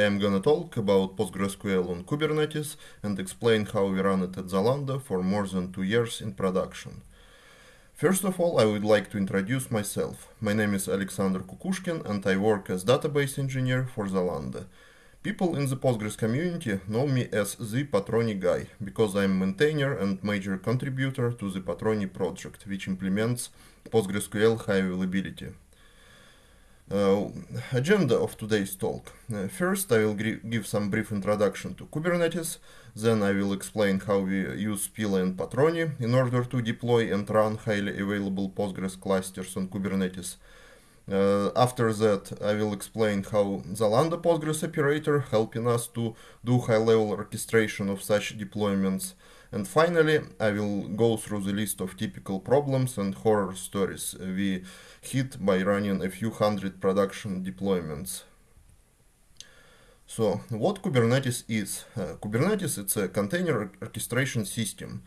I'm gonna talk about PostgreSQL on Kubernetes and explain how we run it at Zalando for more than two years in production. First of all, I would like to introduce myself. My name is Alexander Kukushkin and I work as database engineer for Zalando. People in the Postgres community know me as the Patroni guy, because I'm maintainer and major contributor to the Patroni project, which implements PostgreSQL high availability. Uh, agenda of today's talk. Uh, first, I will give some brief introduction to Kubernetes, then I will explain how we use Spilo and Patroni in order to deploy and run highly available Postgres clusters on Kubernetes. Uh, after that, I will explain how Zalando Postgres operator helping us to do high-level orchestration of such deployments. And finally, I will go through the list of typical problems and horror stories we hit by running a few hundred production deployments. So, what Kubernetes is? Uh, Kubernetes it's a container orchestration system.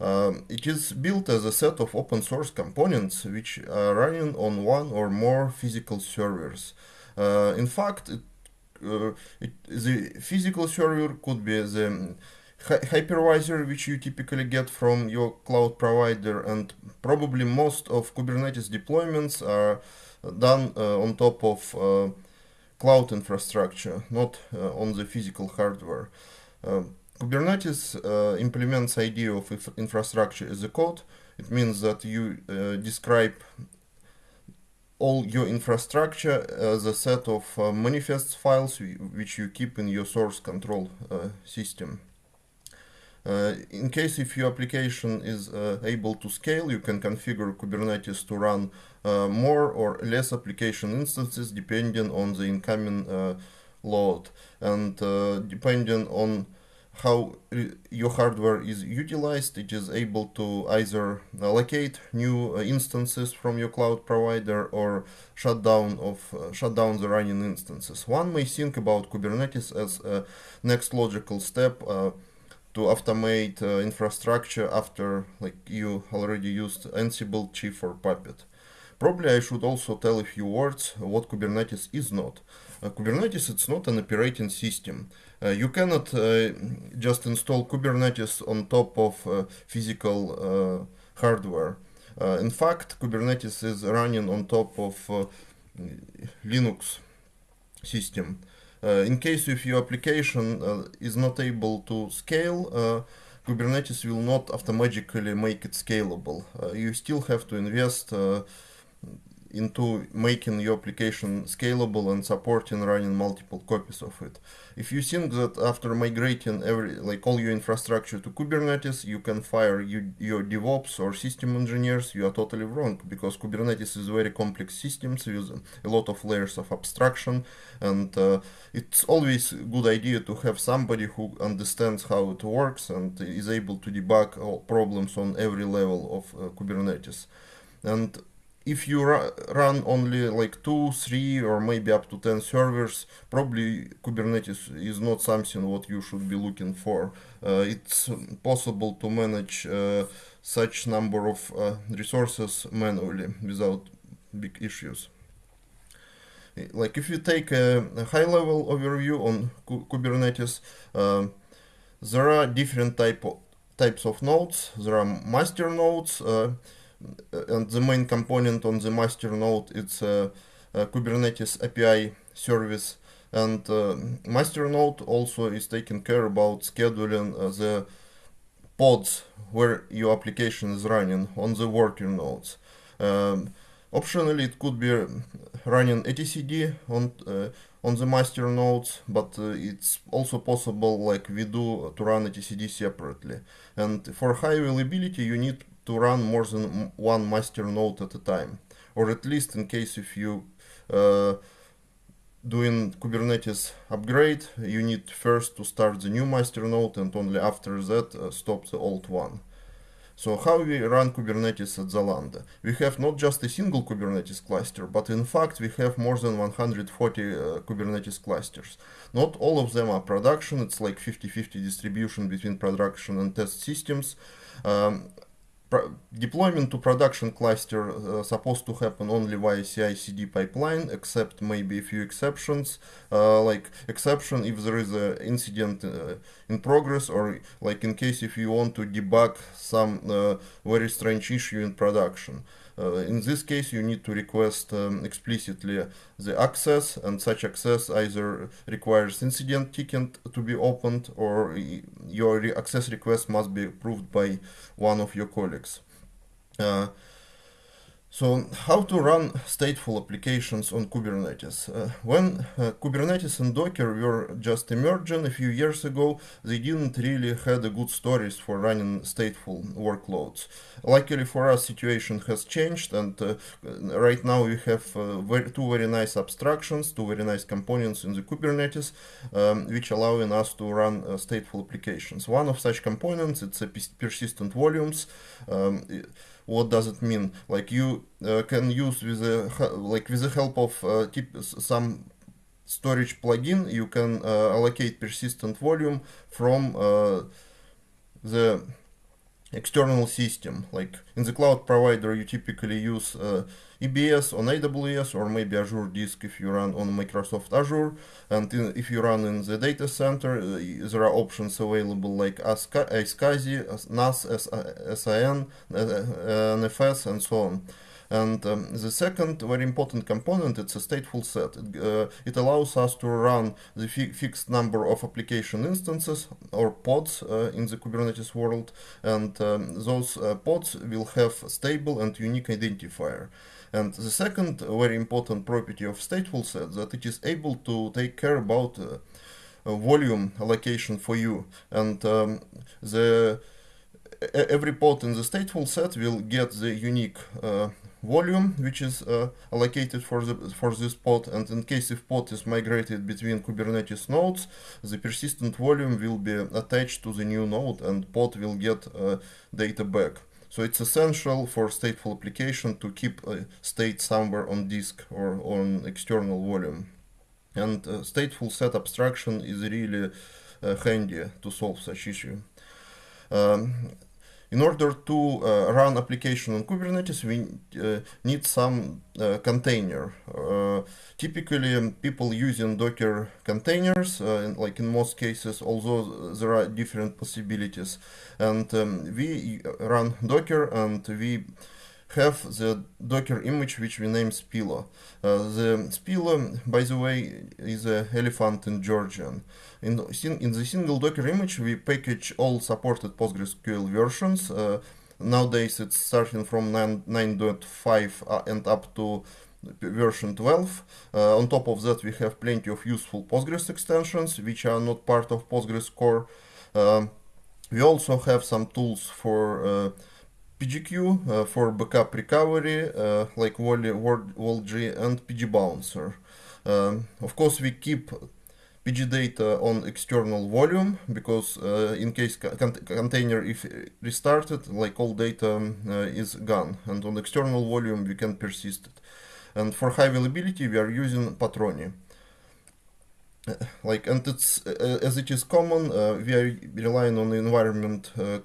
Um, it is built as a set of open source components which are running on one or more physical servers. Uh, in fact, it, uh, it, the physical server could be the hypervisor which you typically get from your cloud provider and probably most of Kubernetes deployments are done uh, on top of uh, cloud infrastructure, not uh, on the physical hardware. Uh, Kubernetes uh, implements idea of infrastructure as a code. It means that you uh, describe all your infrastructure as a set of manifest files which you keep in your source control system. Uh, in case if your application is uh, able to scale, you can configure Kubernetes to run uh, more or less application instances depending on the incoming load and depending on how your hardware is utilized, it is able to either allocate new instances from your cloud provider or shut down of uh, shut down the running instances. One may think about Kubernetes as a next logical step uh, to automate uh, infrastructure after like you already used Ansible, Chef or Puppet. Probably I should also tell a few words what Kubernetes is not. Uh, Kubernetes it's not an operating system. Uh, you cannot uh, just install Kubernetes on top of uh, physical uh, hardware. in fact, Kubernetes is running on top of Linux system. Uh, in case if your application uh, is not able to scale, uh, Kubernetes will not automatically make it scalable. you still have to invest into making your application scalable and supporting running multiple copies of it. If you think that after migrating every like all your infrastructure to Kubernetes, you can fire you, your DevOps or system engineers, you are totally wrong because Kubernetes is very complex systems with a lot of layers of abstraction and uh, it's always a good idea to have somebody who understands how it works and is able to debug all problems on every level of uh, Kubernetes. And if you run only like two, three, or maybe up to 10 servers, probably Kubernetes is not something what you should be looking for. Uh, it's possible to manage uh, such number of uh, resources manually without big issues. Like if you take a, a high-level overview on Kubernetes, uh, there are different type of, types of nodes. There are master nodes, uh, and the main component on the master node it's a, a Kubernetes API service and uh, master node also is taking care about scheduling uh, the pods where your application is running on the worker nodes. Um, optionally, it could be running etcd on uh, on the master nodes, but uh, it's also possible, like we do, to run etcd separately. And for high availability, you need to run more than one master node at a time or at least in case if you uh, doing Kubernetes upgrade you need first to start the new master node and only after that uh, stop the old one. So how we run Kubernetes at Zalando? We have not just a single Kubernetes cluster, but in fact we have more than 140 uh, Kubernetes clusters. Not all of them are production, it's like 50-50 distribution between production and test systems. Um, deployment to production cluster uh, supposed to happen only via CI/CD pipeline, except maybe a few exceptions, uh, like exception if there is an incident uh, in progress, or like in case if you want to debug some very strange issue in production. Uh, in this case, you need to request um, explicitly the access, and such access either requires incident ticket to be opened, or your access request must be approved by one of your colleagues. Uh, so how to run stateful applications on Kubernetes? Uh, when uh, Kubernetes and Docker were just emerging a few years ago, they didn't really had a good stories for running stateful workloads. Luckily for us, situation has changed, and uh, right now we have uh, very, two very nice abstractions, two very nice components in the Kubernetes, um, which allowing us to run uh, stateful applications. One of such components, it's a persistent volumes. Um, what does it mean? Like you uh, can use with the like with the help of uh, some storage plugin you can uh, allocate persistent volume from uh, the external system like in the cloud provider you typically use uh, EBS on AWS or maybe Azure Disk if you run on Microsoft Azure. And in, if you run in the data center, uh, there are options available like iSCSI, NAS, SAN, NFS, and so on. And um, the second very important component, it's a stateful set. It, uh, it allows us to run the fi fixed number of application instances or pods uh, in the Kubernetes world. And um, those uh, pods will have a stable and unique identifier. And the second very important property of stateful set that it is able to take care about uh, volume allocation for you. And um, the every pod in the stateful set will get the unique uh, volume which is uh, allocated for the for this pod and in case if pod is migrated between Kubernetes nodes the persistent volume will be attached to the new node and pod will get uh, data back so it's essential for stateful application to keep a state somewhere on disk or on external volume. And uh, stateful set abstraction is really uh, handy to solve such issue. Um, in order to uh, run application on Kubernetes, we uh, need some uh, container. Uh, typically, um, people using Docker containers, uh, like in most cases, although there are different possibilities. And um, we run Docker and we have the Docker image which we name Spilo. Uh, the Spilo, by the way, is an elephant in Georgian. In, in the single Docker image, we package all supported PostgreSQL versions. Uh, nowadays, it's starting from 9.5 uh, and up to version 12. Uh, on top of that, we have plenty of useful Postgres extensions, which are not part of Postgres core. Uh, we also have some tools for uh, PGQ uh, for backup recovery, uh, like WAL-E, WAL-G and pgbouncer. Um, of course, we keep PG data on external volume because uh, in case con container if restarted, like all data uh, is gone, and on external volume we can persist it. And for high availability, we are using Patroni. Like and it's as it is common, we are relying on the environment uh,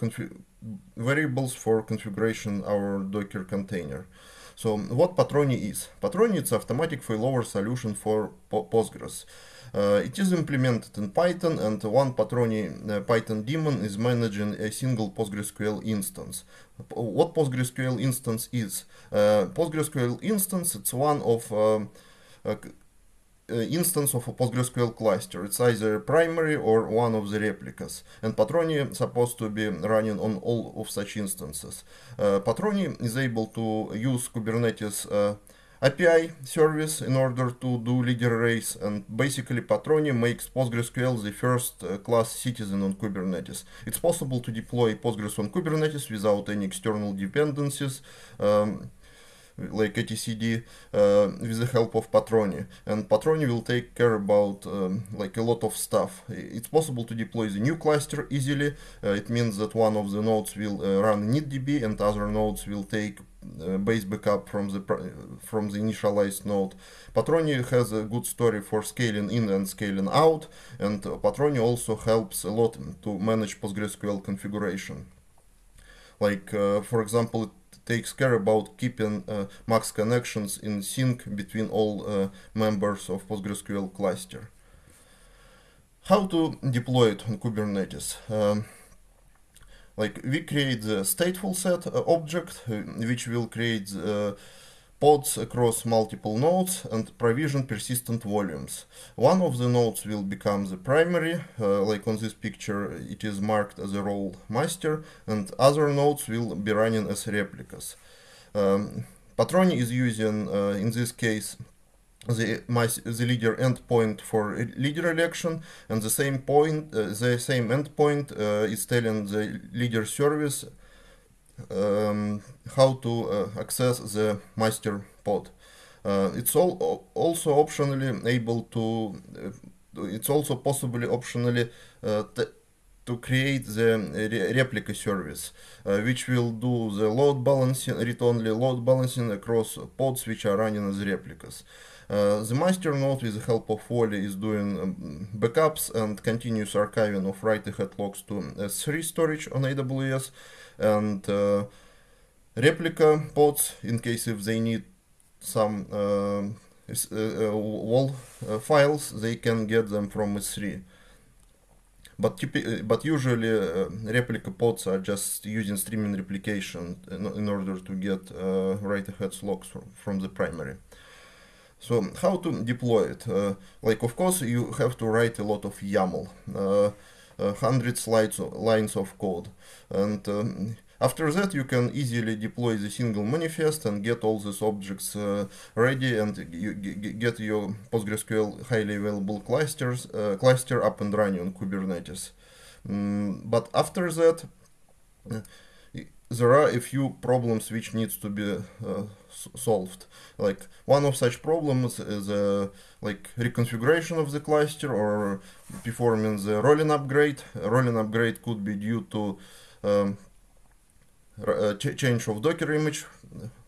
variables for configuration our Docker container. So what Patroni is? Patroni is automatic failover solution for Postgres. Uh, it is implemented in Python and one Patroni uh, Python daemon is managing a single PostgreSQL instance. What PostgreSQL instance is? Uh, PostgreSQL instance, it's one of um, uh, instance of a PostgreSQL cluster. It's either primary or one of the replicas. And Patroni is supposed to be running on all of such instances. Uh, Patroni is able to use Kubernetes uh, API service in order to do leader race and basically Patroni makes PostgreSQL the first uh, class citizen on Kubernetes. It's possible to deploy Postgres on Kubernetes without any external dependencies. Um, like etcd uh, with the help of Patroni and Patroni will take care about um, like a lot of stuff it's possible to deploy the new cluster easily uh, it means that one of the nodes will uh, run initdb and other nodes will take uh, base backup from the from the initialized node. Patroni has a good story for scaling in and scaling out, and Patroni also helps a lot to manage PostgreSQL configuration. like for example takes care about keeping max connections in sync between all members of PostgreSQL cluster how to deploy it on Kubernetes. Um, like we create the stateful set uh, object, uh, which will create uh, pods across multiple nodes and provision persistent volumes. One of the nodes will become the primary, uh, like on this picture it is marked as a role master, and other nodes will be running as replicas. Um, Patroni is using, uh, in this case, the my the leader endpoint for leader election and the same point uh, the same endpoint uh, is telling the leader service um, how to uh, access the master pod uh, it's all also optionally able to uh, it's also possibly optionally uh, to create the re replica service, uh, which will do the load balancing, read-only load balancing across pods which are running as replicas. Uh, the master node with the help of WAL-E is doing um, backups and continuous archiving of write-ahead logs to S3 storage on AWS and uh, replica pods in case if they need some uh, uh, WAL files they can get them from S3 but but usually replica pods are just using streaming replication in, in order to get write-ahead logs from, from the primary. So how to deploy it? Uh, like of course you have to write a lot of YAML, uh, hundreds lines lines of code, and um, after that you can easily deploy the single manifest and get all these objects uh, ready and you get your PostgreSQL highly available clusters uh, cluster up and running on Kubernetes. Mm, but after that there are a few problems which needs to be uh, solved. Like one of such problems is uh, like reconfiguration of the cluster or performing the rolling upgrade. A rolling upgrade could be due to um, uh, ch change of Docker image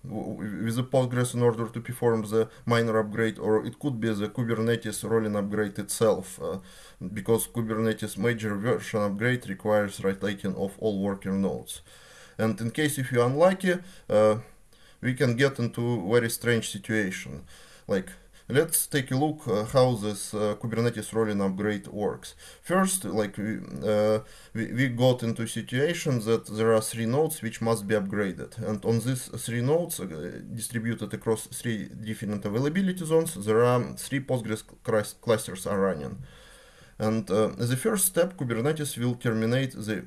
with the Postgres in order to perform the minor upgrade, or it could be the Kubernetes rolling upgrade itself, uh, because Kubernetes major version upgrade requires writing of all worker nodes. And in case if you're unlucky, uh, we can get into very strange situation. Like, let's take a look uh, how this uh, Kubernetes rolling upgrade works. First, like we, uh, we, we, got into situation that there are three nodes which must be upgraded. And on these three nodes, uh, distributed across three different availability zones, there are three Postgres clusters are running. And uh, the first step, Kubernetes will terminate the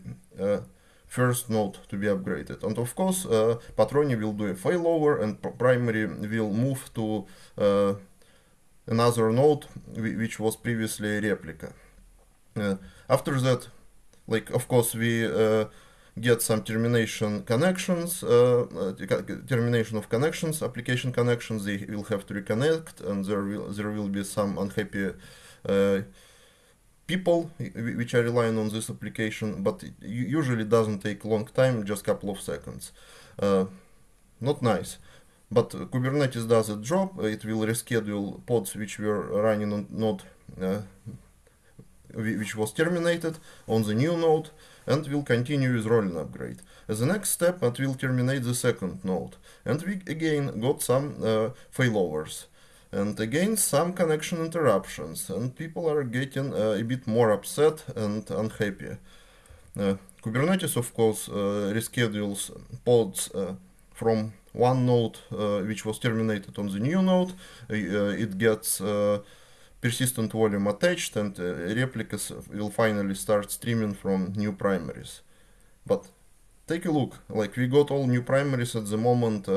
first node to be upgraded. And of course, uh, Patroni will do a failover and primary will move to uh, another node which was previously a replica. Uh, after that, like of course we uh, get some termination connections, uh, uh, termination of connections, application connections, they will have to reconnect and there will, there will be some unhappy people which are relying on this application, but it usually doesn't take long time, just a couple of seconds. Uh, not nice. But Kubernetes does its job, it will reschedule pods which were running on node uh, which was terminated on the new node and will continue with rolling upgrade. As the next step, it will terminate the second node. And we again got some uh, failovers and again some connection interruptions and people are getting uh, a bit more upset and unhappy. Uh, Kubernetes of course uh, reschedules pods uh, from one node uh, which was terminated on the new node, uh, it gets persistent volume attached and replicas will finally start streaming from new primaries. But take a look, like we got all new primaries at the moment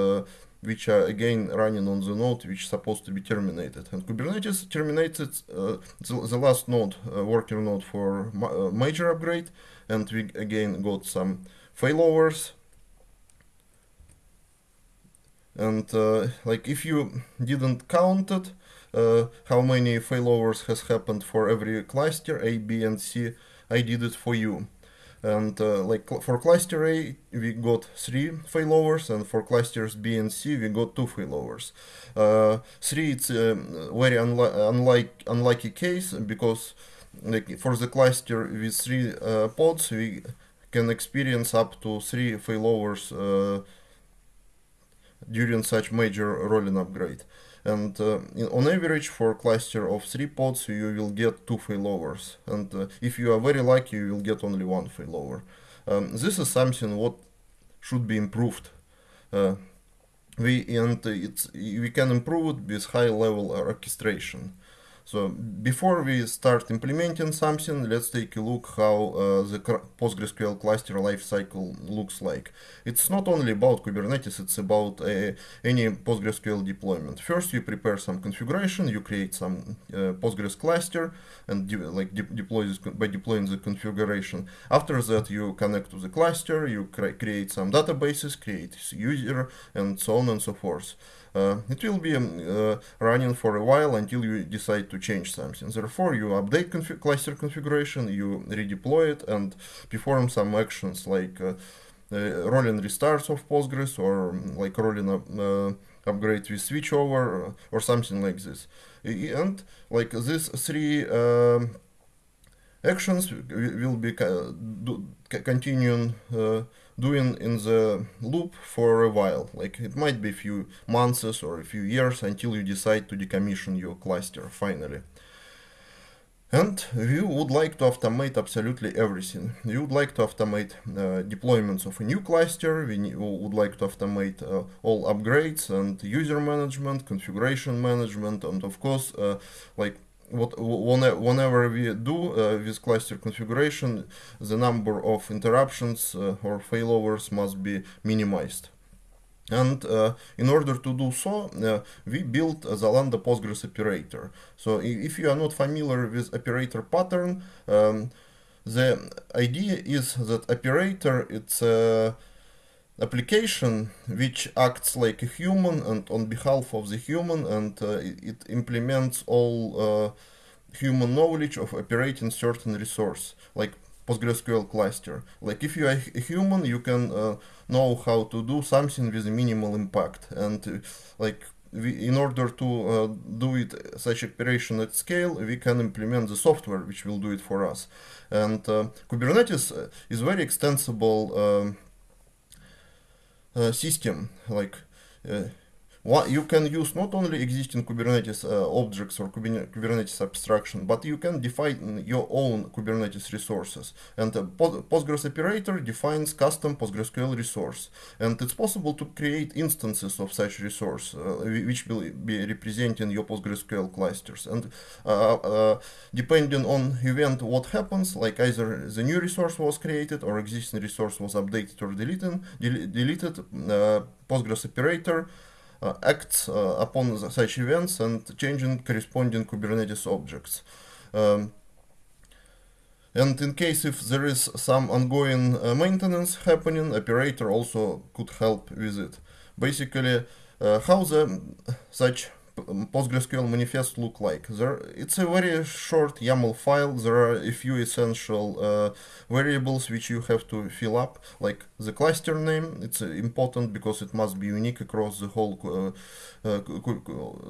which are again running on the node which is supposed to be terminated. And Kubernetes terminated uh, the, the, last node, uh, worker node for ma uh, major upgrade, and we again got some failovers. And uh, like if you didn't count it, uh, how many failovers has happened for every cluster A, B, and C, I did it for you and uh, like for cluster A we got three failovers and for clusters B and C we got two failovers. Uh, three it's a very unli unlike unlucky case because like for the cluster with three uh, pods we can experience up to three failovers during such major rolling upgrade. And uh, in, on average, for cluster of three pods, you will get two failovers. And uh, if you are very lucky, you will get only one failover. Um, this is something what should be improved. Uh, we and it's we can improve it with high level orchestration. So before we start implementing something, let's take a look how uh, the PostgreSQL cluster lifecycle looks like. It's not only about Kubernetes, it's about uh, any PostgreSQL deployment. First, you prepare some configuration, you create some uh, Postgres cluster, and de like de deploy this by deploying the configuration. After that, you connect to the cluster, you cre create some databases, create user, and so on and so forth. Uh, it will be um, uh, running for a while until you decide to change something. Therefore, you update cluster configuration, you redeploy it, and perform some actions like uh, rolling restarts of Postgres or um, like rolling up, upgrade with switchover or something like this. And like these three um, actions will be continuing uh, doing in the loop for a while. Like it might be a few months or a few years until you decide to decommission your cluster finally. And we would like to automate absolutely everything. We would like to automate uh, deployments of a new cluster. We would like to automate uh, all upgrades and user management, configuration management, and of course, uh, like what whenever we do uh, cluster configuration, the number of interruptions uh, or failovers must be minimized. And uh, in order to do so, uh, we built the Zalando Postgres operator. So if you are not familiar with operator pattern, um, the idea is that operator it's a application which acts like a human and on behalf of the human and uh, it implements all uh, human knowledge of operating certain resource like PostgreSQL cluster. Like if you are a human, you can uh, know how to do something with minimal impact and uh, like we, in order to uh, do it such operation at scale, we can implement the software which will do it for us. And uh, Kubernetes is very extensible um, system like uh, you can use not only existing Kubernetes uh, objects or Kubernetes abstraction, but you can define your own Kubernetes resources. And a Postgres operator defines custom PostgreSQL resource. And it's possible to create instances of such resource, uh, which will be representing your PostgreSQL clusters. And uh, uh, depending on event what happens, like either the new resource was created or existing resource was updated or deleted, del deleted uh, Postgres operator uh, acts uh, upon such events and changing corresponding Kubernetes objects. Um, and in case if there is some ongoing uh, maintenance happening, operator also could help with it. Basically, uh, how the such PostgreSQL manifest look like? There, it's a very short YAML file. There are a few essential uh, variables which you have to fill up, like the cluster name. It's uh, important because it must be unique across the whole uh, uh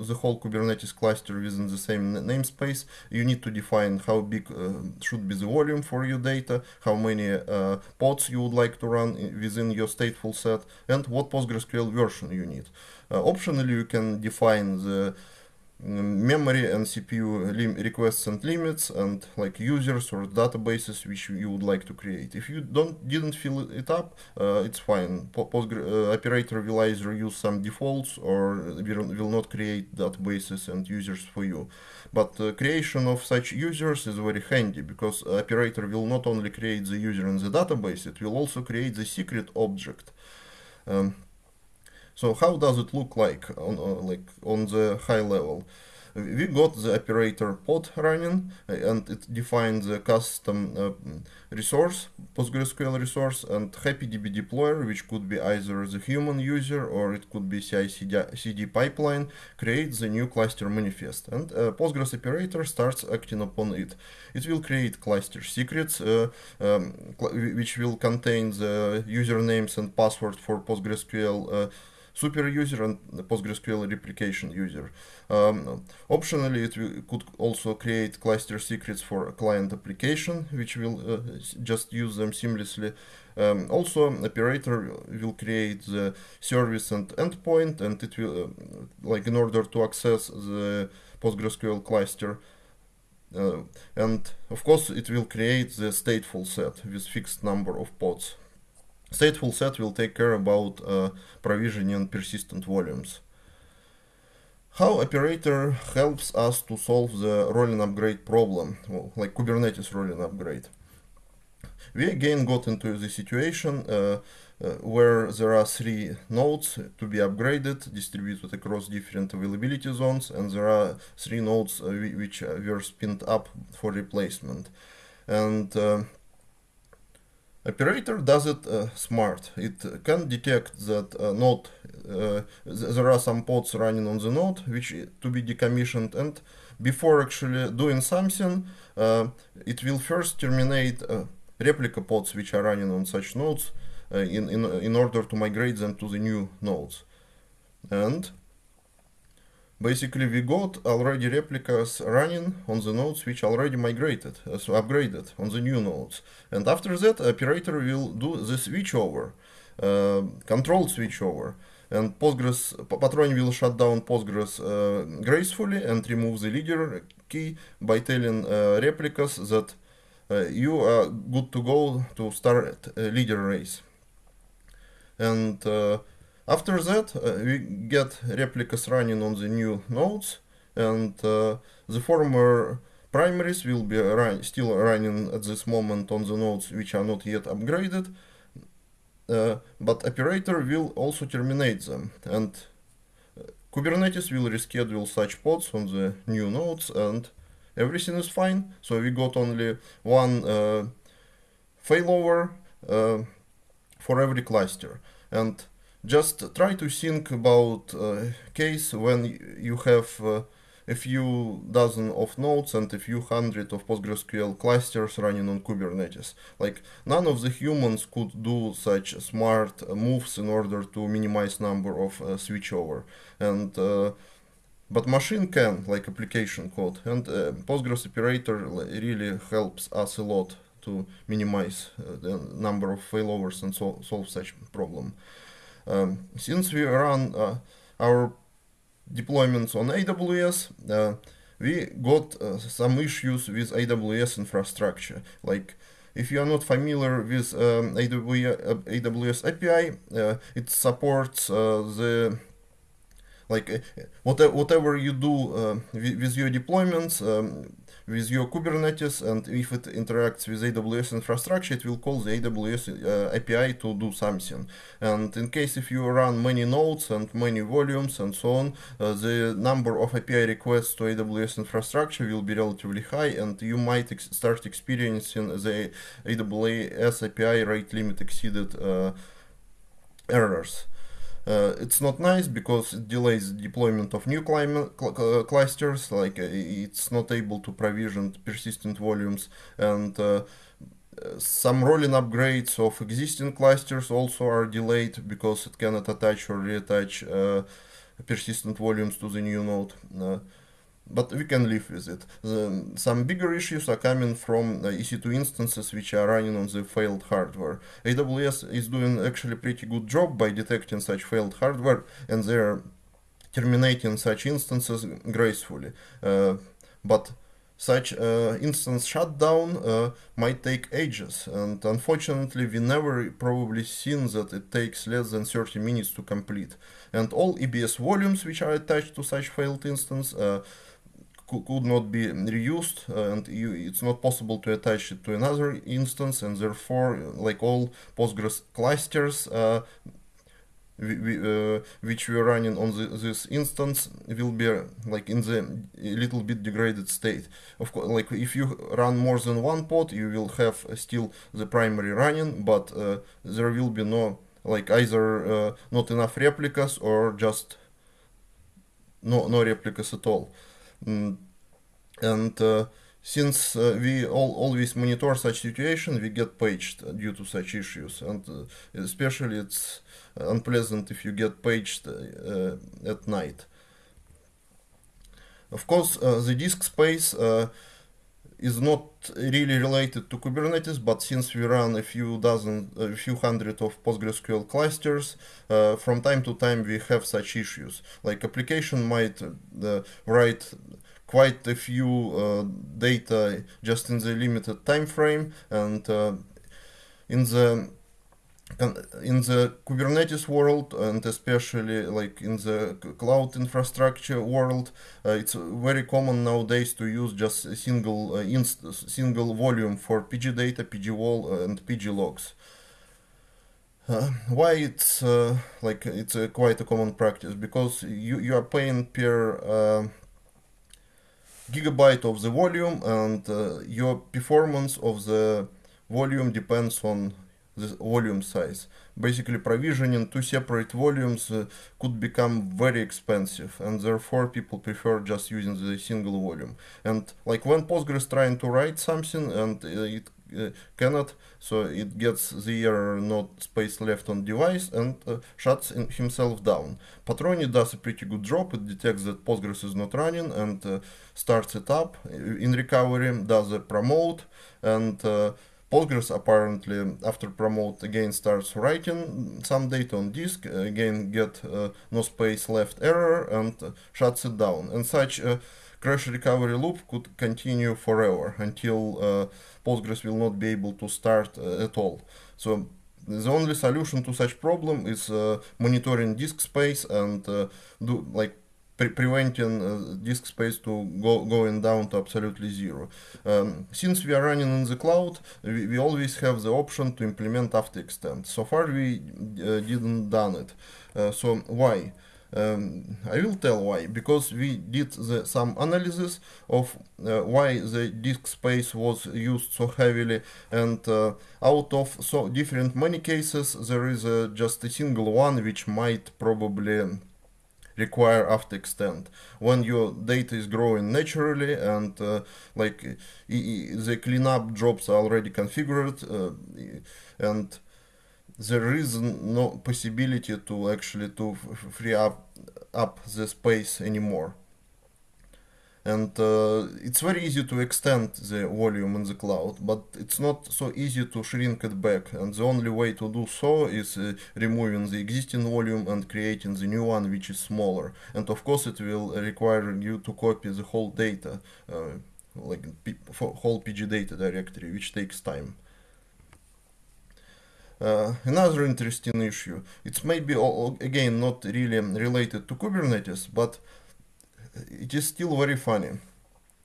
the whole Kubernetes cluster within the same namespace. You need to define how big uh, should be the volume for your data, how many uh, pods you would like to run within your stateful set, and what PostgreSQL version you need. Optionally, you can define the memory and CPU requests and limits and like users or databases which you would like to create. If you don't didn't fill it up, uh, it's fine. Postgre uh, operator will either use some defaults or will, will not create databases and users for you. But uh, creation of such users is very handy because operator will not only create the user in the database, it will also create the secret object. Um, so how does it look like on uh, like on the high level? We got the operator pod running uh, and it defines the custom uh, resource, PostgreSQL resource and HappyDB deployer, which could be either the human user or it could be CI/CD pipeline, creates the new cluster manifest and uh, Postgres operator starts acting upon it. It will create cluster secrets, uh, um, which will contain the usernames and password for PostgreSQL uh, super user and PostgreSQL replication user. Um, optionally, it could also create cluster secrets for a client application, which will uh, just use them seamlessly. Um, also, operator will create the service and endpoint, and it will, uh, like in order to access the PostgreSQL cluster, uh, and of course it will create the stateful set with fixed number of pods. Stateful set will take care about uh, provisioning persistent volumes. How operator helps us to solve the rolling upgrade problem, well, like Kubernetes rolling upgrade. We again got into the situation uh, uh, where there are three nodes to be upgraded, distributed across different availability zones, and there are three nodes uh, which were spinned up for replacement. And uh, operator does it uh, smart. It can detect that uh, node, uh, th there are some pods running on the node which to be decommissioned and before actually doing something, it will first terminate replica pods which are running on such nodes uh, in, in, in order to migrate them to the new nodes. And basically we got already replicas running on the nodes which already migrated, uh, so upgraded on the new nodes. And after that, operator will do the switchover, uh, controlled switchover. And Postgres, Patron will shut down Postgres uh, gracefully and remove the leader key by telling uh, replicas that uh, you are good to go to start a leader race. And uh, after that, uh, we get replicas running on the new nodes, and the former primaries will be run, still running at this moment on the nodes which are not yet upgraded, uh, but operator will also terminate them. And Kubernetes will reschedule such pods on the new nodes and everything is fine. So we got only one uh, failover uh, for every cluster. And just try to think about a case when you have uh, a few dozen of nodes and a few hundred of PostgreSQL clusters running on Kubernetes. Like none of the humans could do such smart moves in order to minimize number of uh, switchover. And uh, but machine can, like application code, and uh, Postgres operator really helps us a lot to minimize uh, the number of failovers and so solve such problem. Um, since we run uh, our deployments on AWS, uh, we got uh, some issues with AWS infrastructure. Like if you are not familiar with um, AWS, AWS API, uh, it supports the like uh, whatever, you do uh, with, with, your deployments um, with your Kubernetes and if it interacts with AWS infrastructure it will call the AWS uh, API to do something. And in case if you run many nodes and many volumes and so on uh, the number of API requests to AWS infrastructure will be relatively high and you might ex start experiencing the AWS API rate limit exceeded uh, errors uh, it's not nice because it delays deployment of new cl uh, clusters, like uh, it's not able to provision persistent volumes and uh, some rolling upgrades of existing clusters also are delayed because it cannot attach or reattach uh, persistent volumes to the new node. But we can live with it. The, some bigger issues are coming from uh, EC2 instances which are running on the failed hardware. AWS is doing actually pretty good job by detecting such failed hardware and they're terminating such instances gracefully. Uh, but such uh, instance shutdown uh, might take ages and unfortunately we never probably seen that it takes less than 30 minutes to complete and all EBS volumes which are attached to such failed instance uh, could not be reused and you, it's not possible to attach it to another instance and therefore like all Postgres clusters uh, we, we, uh, which we are running on the, this instance will be like in the little bit degraded state. Of course, like if you run more than one pod, you will have still the primary running, but uh, there will be no like either uh, not enough replicas or just no no replicas at all. And uh, since uh, we all, always monitor such situation, we get paged due to such issues, and uh, especially it's unpleasant if you get paged uh, at night. Of course, the disk space is not really related to Kubernetes, but since we run a few dozen, a few hundred of PostgreSQL clusters, uh, from time to time we have such issues. Like application might uh, write quite a few uh, data just in the limited time frame and uh, in the in the Kubernetes world and especially like in the cloud infrastructure world, uh, it's very common nowadays to use just a single uh, single volume for PG data, PG WAL, uh, and PG logs. Uh, why it's uh, like it's a quite a common practice because you you are paying per gigabyte of the volume and uh, your performance of the volume depends on the volume size. Basically provisioning two separate volumes uh, could become very expensive and therefore people prefer just using the single volume. And like when Postgres trying to write something and uh, it uh, cannot, so it gets the error not space left on device and uh, shuts himself down. Patroni does a pretty good job, it detects that Postgres is not running and uh, starts it up in recovery, does a promote and Postgres apparently after promote again starts writing some data on disk, again get uh, no space left error and uh, shuts it down. And such crash recovery loop could continue forever until uh, Postgres will not be able to start uh, at all. So the only solution to such problem is uh, monitoring disk space and do like pre preventing uh, disk space to go going down to absolutely zero. Um, since we are running in the cloud, we, we, always have the option to implement auto extend. So far we uh, didn't done it. Uh, so why? Um, I will tell why, because we did the, some analysis of uh, why the disk space was used so heavily and uh, out of so different many cases there is uh, just a single one which might probably require auto extend when your data is growing naturally and uh, like the cleanup jobs are already configured uh, and there is no possibility to actually to free up up the space anymore and uh, it's very easy to extend the volume in the cloud but it's not so easy to shrink it back. And the only way to do so is uh, removing the existing volume and creating the new one which is smaller. And of course it will require you to copy the whole data uh, like whole pg data directory which takes time. Uh, another interesting issue, it's maybe again not really related to Kubernetes, but it is still very funny.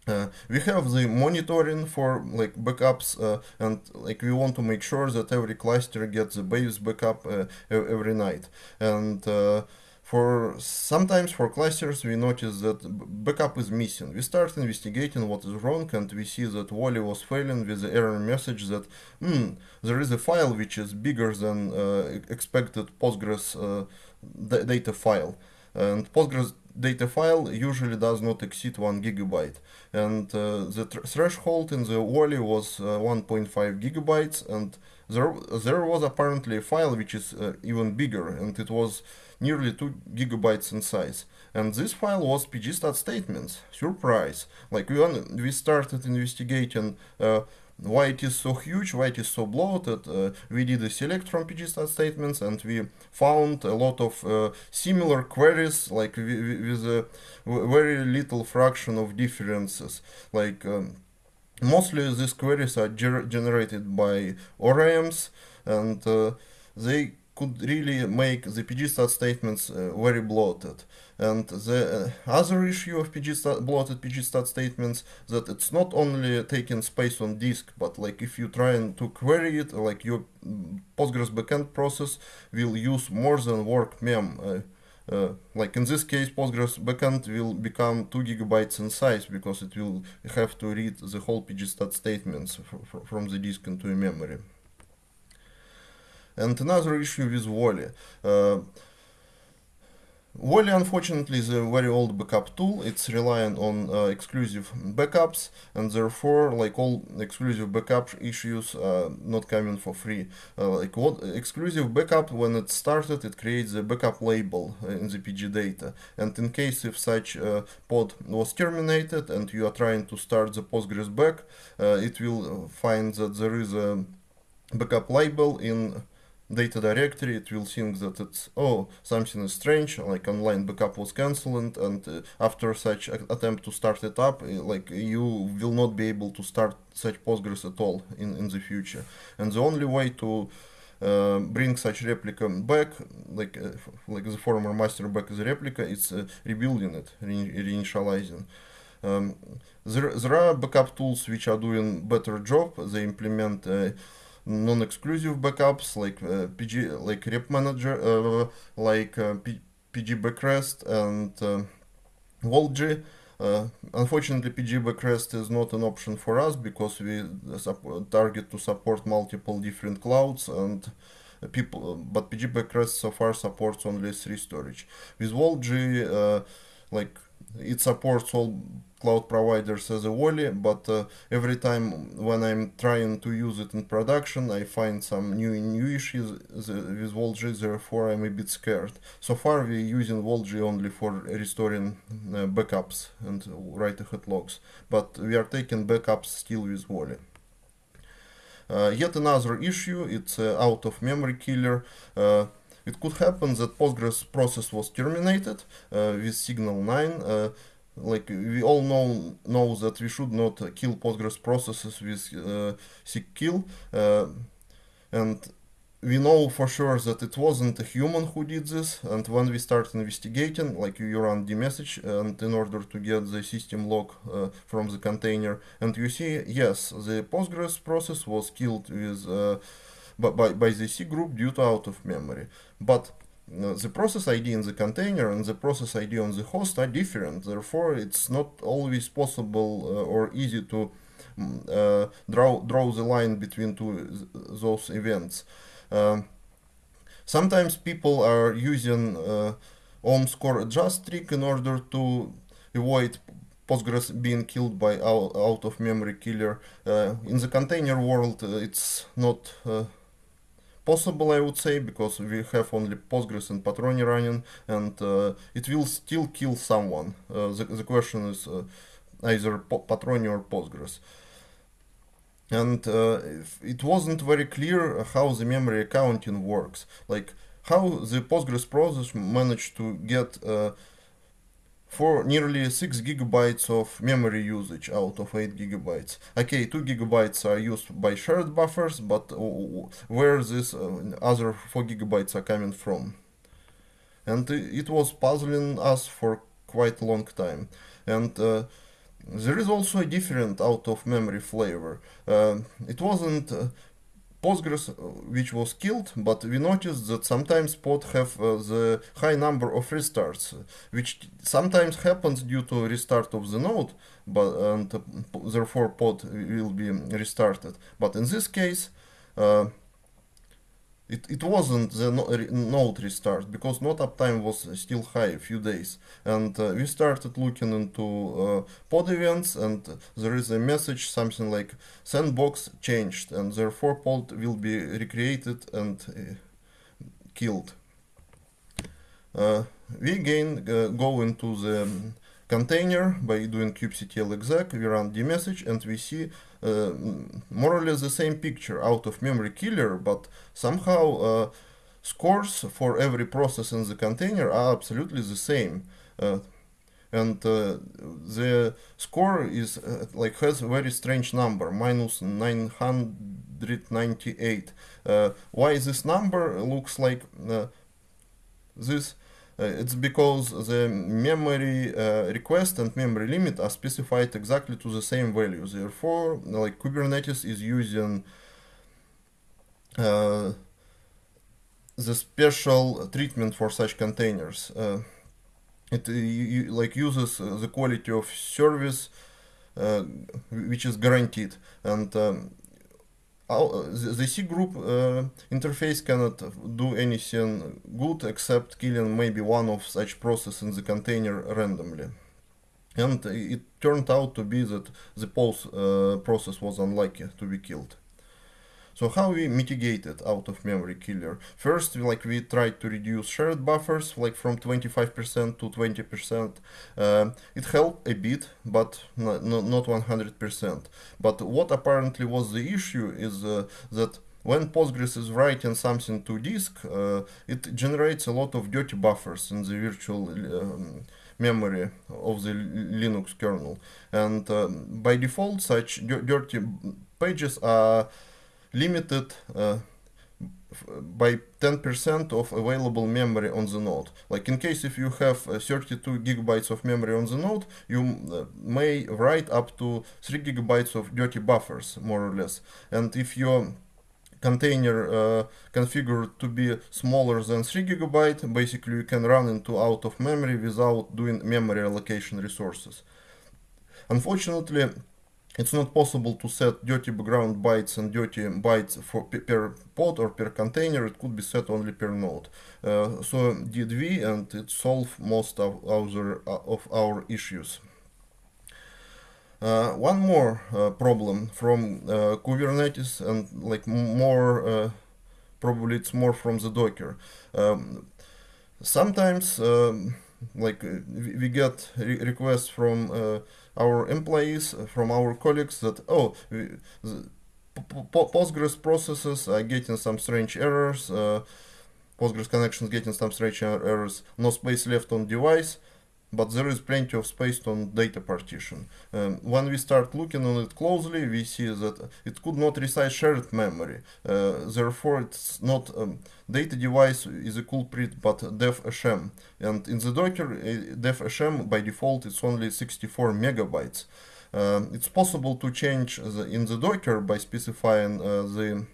Uh, we have the monitoring for like backups uh, and like we want to make sure that every cluster gets the base backup uh, every night and uh, for sometimes for clusters we notice that backup is missing. We start investigating what is wrong and we see that WAL-E was failing with the error message that hmm, there is a file which is bigger than uh, expected Postgres uh, data file. And Postgres data file usually does not exceed 1 gigabyte. And uh, the threshold in the WAL-E was uh, 1.5 gigabytes and there, there was apparently a file which is uh, even bigger and it was nearly 2 gigabytes in size. And this file was pg_stat_statements. Surprise! Like we, we started investigating uh, why it is so huge, why it is so bloated. Uh, we did a select from pg_stat_statements and we found a lot of uh, similar queries, like with a very little fraction of differences. Like um, mostly these queries are ger generated by ORMs and uh, they could really make the pg_stat_statements uh, very bloated. And the uh, other issue of pgstat, bloated pg_stat_statements that it's not only taking space on disk, but like if you try to query it, like your Postgres backend process will use more than work_mem. Uh, uh, like in this case, Postgres backend will become 2 gigabytes in size because it will have to read the whole pg_stat_statements from the disk into memory. And another issue with WAL-E. Uh, WAL-E, unfortunately, is a very old backup tool. It's relying on uh, exclusive backups, and therefore, like all exclusive backup issues, uh, not coming for free. Uh, like what exclusive backup, when it started, it creates a backup label uh, in the PG data, and in case if such uh, pod was terminated and you are trying to start the Postgres back, uh, it will find that there is a backup label in data directory it will think that it's oh something is strange like online backup was cancelled and uh, after such attempt to start it up uh, like you will not be able to start such postgres at all in in the future. And the only way to uh, bring such replica back like uh, like the former master back a replica it's uh, rebuilding it re reinitializing. Um, there, there are backup tools which are doing better job. They implement uh, non-exclusive backups like uh, PG, like Rep Manager, uh, like uh, pgBackRest and WAL-G. Uh, unfortunately, pgBackRest is not an option for us because we target to support multiple different clouds and people. But pgBackRest so far supports only S3 storage. With WAL-G, uh, like it supports all cloud providers as a WAL-E, but uh, every time when I'm trying to use it in production, I find some new new issues with WAL-G, therefore I'm a bit scared. So far we're using WAL-G only for restoring uh, backups and write-ahead logs, but we are taking backups still with WAL-E. Uh, yet another issue, it's uh, out of memory killer. Uh, it could happen that Postgres process was terminated uh, with signal 9 like we all know know that we should not kill Postgres processes with uh, kill, uh, and we know for sure that it wasn't a human who did this. And when we start investigating, like you run dmesg, and in order to get the system log uh, from the container, and you see yes, the Postgres process was killed with uh, by by the cgroup due to out of memory, but the process ID in the container and the process ID on the host are different. Therefore, it's not always possible uh, or easy to mm, uh, draw draw the line between two those events. Uh, sometimes people are using uh, OOM score adjust trick in order to avoid Postgres being killed by out, out of memory killer. Uh, in the container world, uh, it's not possible, I would say, because we have only Postgres and Patroni running, and uh, it will still kill someone. Uh, the, the question is uh, either Patroni or Postgres. And uh, it wasn't very clear how the memory accounting works, like how the Postgres process managed to get uh, for nearly 6 gigabytes of memory usage out of 8 gigabytes. Okay, 2 gigabytes are used by shared buffers, but where this uh, other 4 gigabytes are coming from? And it was puzzling us for quite a long time. And uh, there is also a different out of memory flavor. Uh, it wasn't uh, Postgres, uh, which was killed, but we noticed that sometimes pod have uh, the high number of restarts, which sometimes happens due to restart of the node, but and uh, therefore pod will be restarted. But in this case, uh, it, it wasn't the node restart because node uptime was still high a few days and uh, we started looking into uh, pod events and there is a message something like sandbox changed and therefore pod will be recreated and uh, killed. Uh, we again uh, go into the container by doing kubectl exec, we run dmesg and we see more or less the same picture out of memory killer, but somehow uh, scores for every process in the container are absolutely the same. Uh, and uh, the score is uh, like has a very strange number minus 998 uh, why this number looks like this uh, it's because the memory uh, request and memory limit are specified exactly to the same values. Therefore, like Kubernetes is using uh, the special treatment for such containers. Uh, it you, like uses the quality of service uh, which is guaranteed and um, the, the cgroup uh, interface cannot do anything good except killing maybe one of such process in the container randomly. And it turned out to be that the pause uh, process was unlucky to be killed. So how we mitigated out of memory killer? First, like we tried to reduce shared buffers, like from 25% to 20%. Uh, it helped a bit, but not, not 100%. But what apparently was the issue is uh, that when Postgres is writing something to disk, uh, it generates a lot of dirty buffers in the virtual um, memory of the Linux kernel. And um, by default, such dirty pages are limited uh, by 10% of available memory on the node. Like in case if you have uh, 32 gigabytes of memory on the node, you uh, may write up to 3 gigabytes of dirty buffers, more or less. And if your container uh, configured to be smaller than 3 gigabyte, basically you can run into out of memory without doing memory allocation resources. Unfortunately, it's not possible to set dirty background bytes and dirty bytes for per pod or per container. It could be set only per node. Uh, so did we, and it solved most of our, uh, of our issues. Uh, one more uh, problem from uh, Kubernetes and like more, uh, probably it's more from the Docker. Um, sometimes um, like we get re requests from our employees, uh, from our colleagues that, oh, Postgres processes are getting some strange errors, uh, Postgres connections getting some strange er-, errors, no space left on device, but there is plenty of space on data partition. Um, when we start looking on it closely, we see that it could not resize shared memory. Uh, therefore, it's not um, data device is a culprit, but def HM. And in the Docker, uh, def HM by default it's only 64 megabytes. Uh, it's possible to change the, in the Docker by specifying uh, the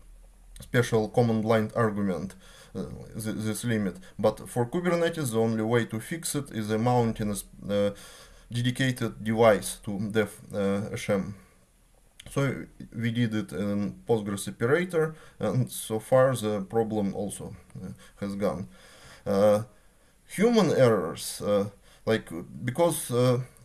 special command line argument. Uh, this limit. But for Kubernetes, the only way to fix it is a mounting a uh, dedicated device to def HM. Uh, so we did it in Postgres operator, and so far the problem also has gone. human errors, like because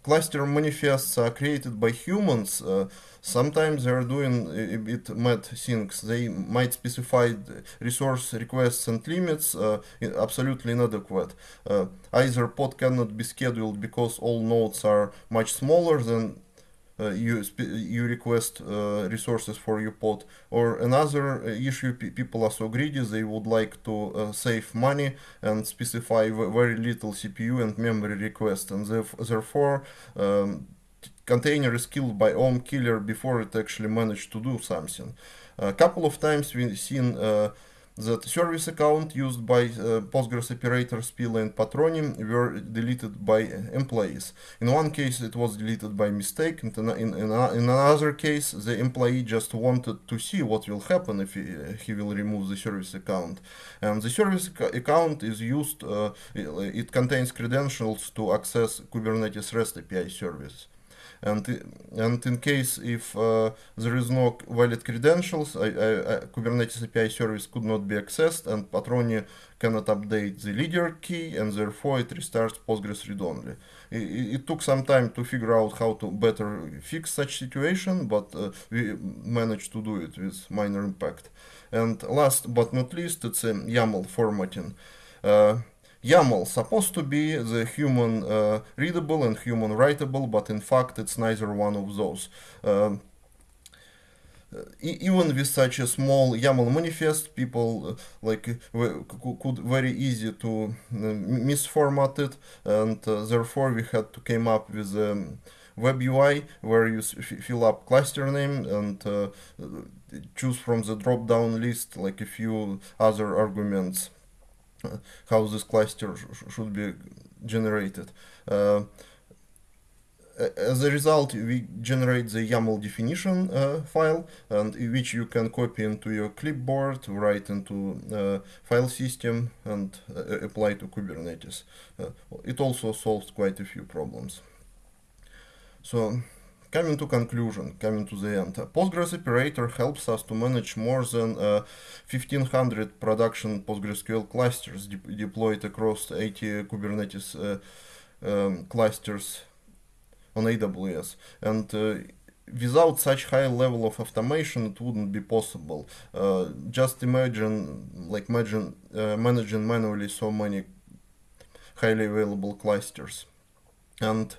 cluster manifests are created by humans, uh, sometimes they're doing a bit mad things. They might specify resource requests and limits uh, absolutely inadequate. Uh, either pod cannot be scheduled because all nodes are much smaller than uh, you you request uh, resources for your pod or another uh, issue people are so greedy they would like to save money and specify very little CPU and memory request and therefore um, container is killed by OOM killer before it actually managed to do something. A couple of times we've seen uh, that service account used by uh, Postgres operators Spilo and Patroni were deleted by employees. In one case it was deleted by mistake, and in, in, in, another case the employee just wanted to see what will happen if he, he will remove the service account. And the service account is used, uh, it contains credentials to access Kubernetes REST API service and and in case if uh, there is no valid credentials, I, I, I, Kubernetes API service could not be accessed, and Patroni cannot update the leader key, and therefore it restarts Postgres read-only. It, it, took some time to figure out how to better fix such situation, but uh, we managed to do it with minor impact. And last but not least, it's a YAML formatting. Uh, YAML supposed to be the human uh, readable and human writable, but in fact it's neither one of those. Um, even with such a small YAML manifest, people uh, like could very easy to uh, misformat it, and uh, therefore we had to came up with a um, web UI where you fill up cluster name and uh, choose from the drop down list like a few other arguments how this cluster sh should be generated. Uh, as a result, we generate the YAML definition uh, file, and which you can copy into your clipboard, write into uh, file system, and uh, apply to Kubernetes. Uh, it also solves quite a few problems. So, coming to conclusion, coming to the end. Postgres operator helps us to manage more than uh, 1500 production PostgreSQL clusters de deployed across 80 Kubernetes uh, um, clusters on AWS. And uh, without such high level of automation, it wouldn't be possible. Uh, just imagine, like imagine uh, managing manually so many highly available clusters. And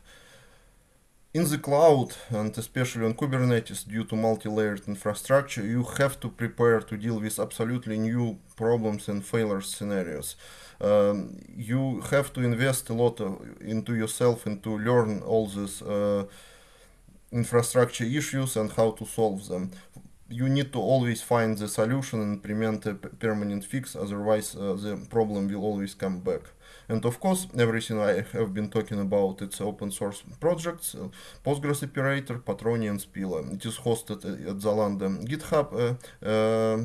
in the cloud, and especially on Kubernetes, due to multi-layered infrastructure, you have to prepare to deal with absolutely new problems and failure scenarios. Um, you have to invest a lot of, into yourself and to learn all these uh, infrastructure issues and how to solve them. You need to always find the solution and implement a permanent fix, otherwise uh, the problem will always come back. And of course, everything I have been talking about, it's open source projects, uh, Postgres Operator, Patroni and Spilo. It is hosted at Zalando GitHub uh, uh,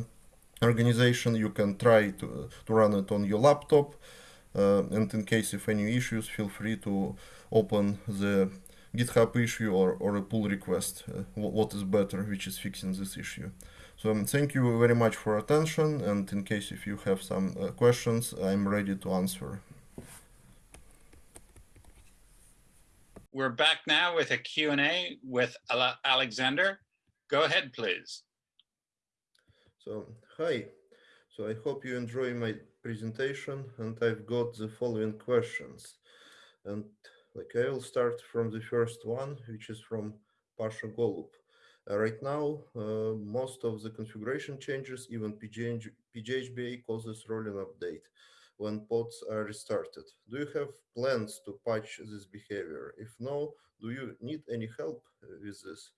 organization. You can try to, to run it on your laptop. Uh, and in case of any issues, feel free to open the GitHub issue or, or a pull request, uh, what is better, which is fixing this issue. So um, thank you very much for attention and in case if you have some uh, questions, I'm ready to answer. We're back now with a Q&A with Alexander. Go ahead, please. So, hi. So I hope you enjoy my presentation and I've got the following questions. And like I will start from the first one, which is from Pasha Golub. Uh, right now, uh, most of the configuration changes, even PGH, pg_hba causes rolling update when pods are restarted. Do you have plans to patch this behavior? If no, do you need any help with this?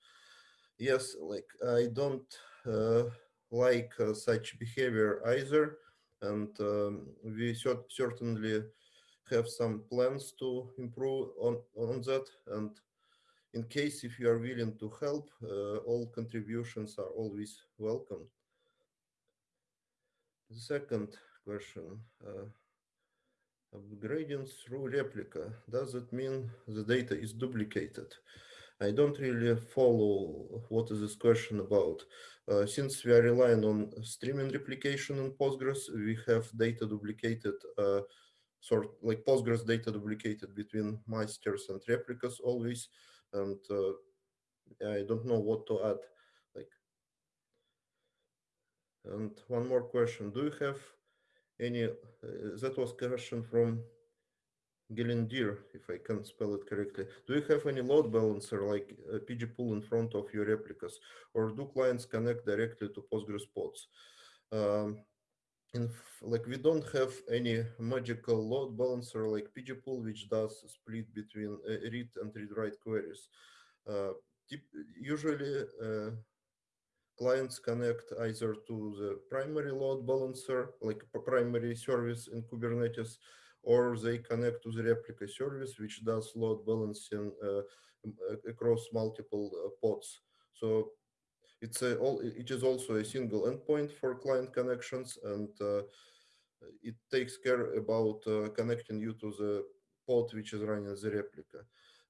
Yes, like I don't uh, like uh, such behavior either, and um, we certainly have some plans to improve on, on that. And in case if you are willing to help, uh, all contributions are always welcome. The second question. Upgrading through replica, does it mean the data is duplicated? I don't really follow what is this question about. Uh, since we are relying on streaming replication in Postgres, we have data duplicated, uh, sort like Postgres data duplicated between masters and replicas always. And uh, I don't know what to add. Like, and one more question: Do you have any uh, that was question from Gelindir, if I can spell it correctly. Do you have any load balancer like a Pgpool in front of your replicas, or do clients connect directly to Postgres pods? Um, in like we don't have any magical load balancer like PG pool, which does split between uh, read and read write queries. Uh, usually, uh, clients connect either to the primary load balancer, like a primary service in Kubernetes, or they connect to the replica service, which does load balancing uh, across multiple uh, pods. So it's a, all, it is also a single endpoint for client connections, and uh, it takes care about uh, connecting you to the pod which is running the replica.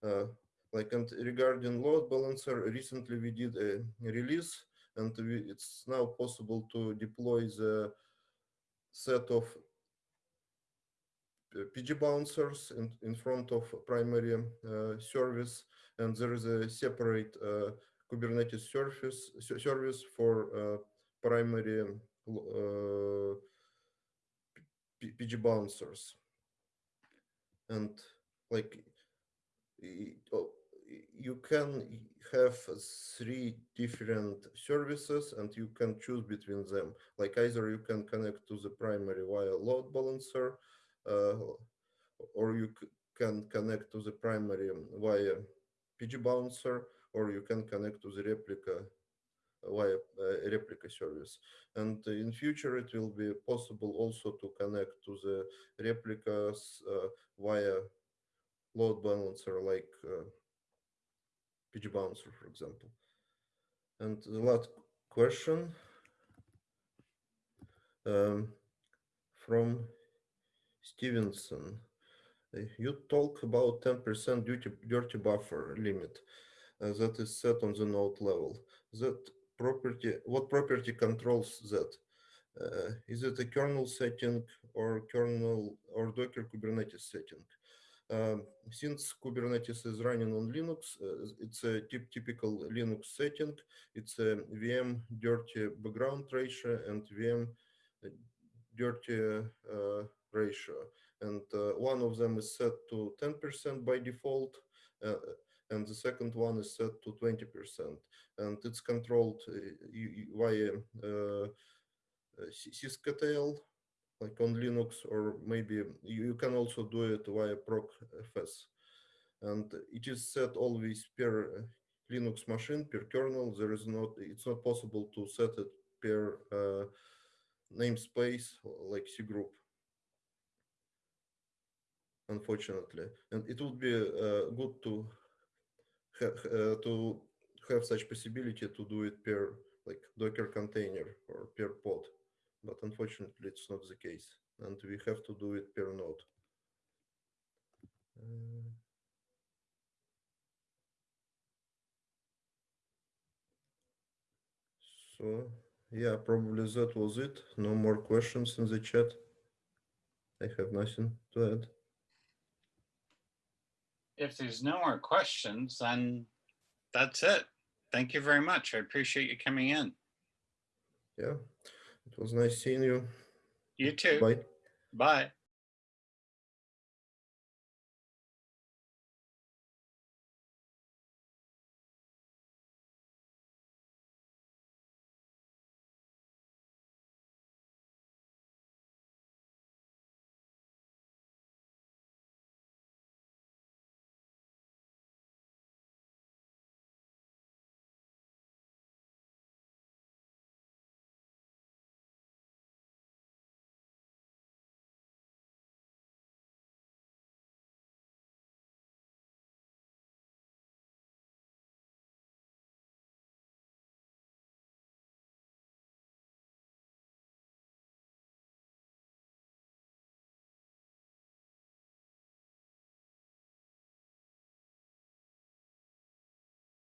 Uh, like and regarding load balancer, recently we did a release and we, it's now possible to deploy the set of uh, PgBouncers in, in front of primary uh, service, and there is a separate uh, Kubernetes service service for primary uh, PgBouncers, and like oh, you can have three different services and you can choose between them. Like either you can connect to the primary via load balancer, uh, or you can connect to the primary via PgBouncer, or you can connect to the replica via uh, replica service. And in future, it will be possible also to connect to the replicas uh, via load balancer like PgBouncer, for example. And the last question um, from Stevenson. Uh, you talk about 10% dirty, dirty buffer limit. uh, that is set on the node level. That property, what property controls that? Uh, is it a kernel setting or kernel or Docker Kubernetes setting? Since Kubernetes is running on Linux, it's a typ- typical Linux setting. It's a VM dirty background ratio and VM uh, dirty ratio. And one of them is set to 10% by default, and the second one is set to 20%. And it's controlled uh, via uh, sys- sysctl, like on Linux, or maybe you can also do it via procfs. And it is set always per uh, Linux machine, per kernel. There is not, it's not possible to set it per uh, namespace like cgroup. Unfortunately, and it would be uh, good to ha- uh, to have such possibility to do it per like Docker container or per pod, but unfortunately it's not the case, and we have to do it per node. Uh, So yeah, probably that was it. No more questions in the chat. I have nothing to add. If there's no more questions, then that's it. Thank you very much. I appreciate you coming in. Yeah, it was nice seeing you. You too. Bye. Bye.